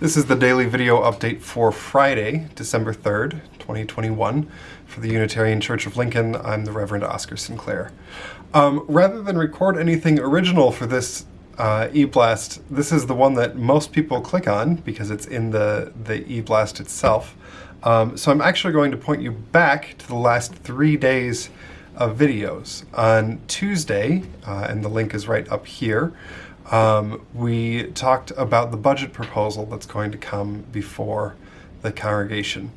This is the daily video update for Friday, December 3rd, 2021. For the Unitarian Church of Lincoln, I'm the Reverend Oscar Sinclair. Um, rather than record anything original for this uh, eBlast, this is the one that most people click on because it's in the, the eBlast itself. Um, so I'm actually going to point you back to the last three days of videos. On Tuesday, uh, and the link is right up here, um, we talked about the budget proposal that's going to come before the congregation.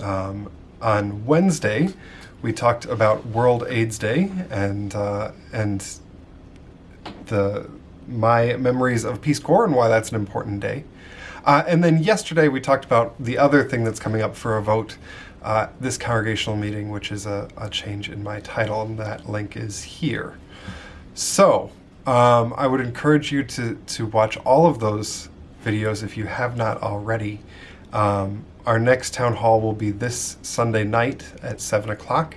Um, on Wednesday, we talked about World AIDS Day and uh, and the my memories of Peace Corps and why that's an important day. Uh, and then yesterday we talked about the other thing that's coming up for a vote, uh, this congregational meeting, which is a, a change in my title, and that link is here. So um, I would encourage you to, to watch all of those videos if you have not already. Um, our next town hall will be this Sunday night at 7 o'clock.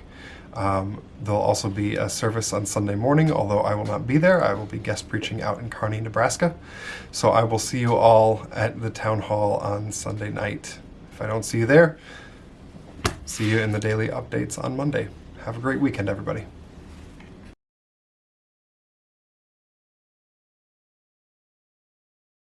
Um, there'll also be a service on Sunday morning, although I will not be there. I will be guest preaching out in Kearney, Nebraska. So I will see you all at the town hall on Sunday night. If I don't see you there, see you in the daily updates on Monday. Have a great weekend, everybody.